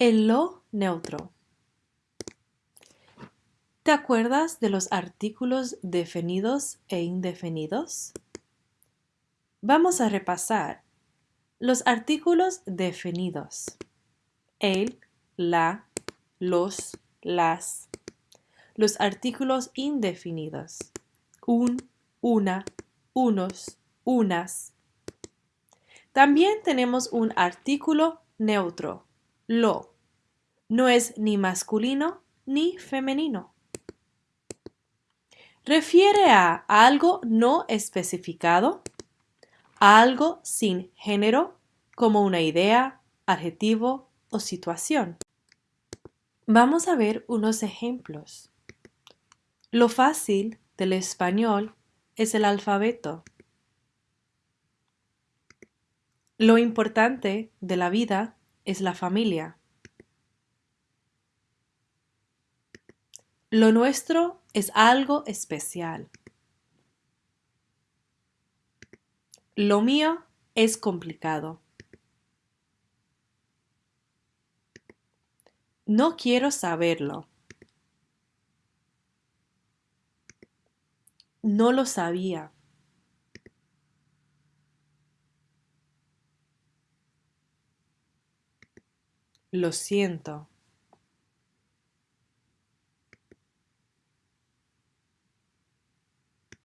El lo neutro. ¿Te acuerdas de los artículos definidos e indefinidos? Vamos a repasar los artículos definidos. El, la, los, las. Los artículos indefinidos. Un, una, unos, unas. También tenemos un artículo neutro, lo. No es ni masculino ni femenino. Refiere a algo no especificado, a algo sin género, como una idea, adjetivo o situación. Vamos a ver unos ejemplos. Lo fácil del español es el alfabeto. Lo importante de la vida es la familia. Lo nuestro es algo especial. Lo mío es complicado. No quiero saberlo. No lo sabía. Lo siento.